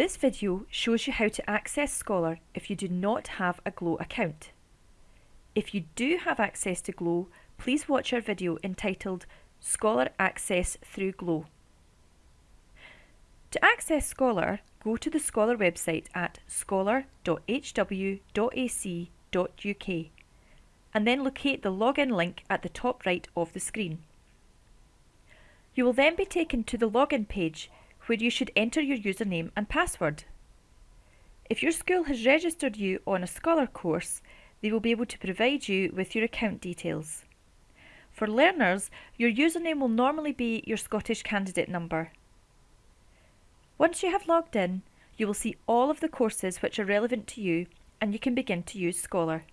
This video shows you how to access Scholar if you do not have a Glow account. If you do have access to Glow, please watch our video entitled Scholar Access through Glow. To access Scholar, go to the Scholar website at scholar.hw.ac.uk and then locate the login link at the top right of the screen. You will then be taken to the login page where you should enter your username and password. If your school has registered you on a Scholar course, they will be able to provide you with your account details. For learners, your username will normally be your Scottish candidate number. Once you have logged in, you will see all of the courses which are relevant to you and you can begin to use Scholar.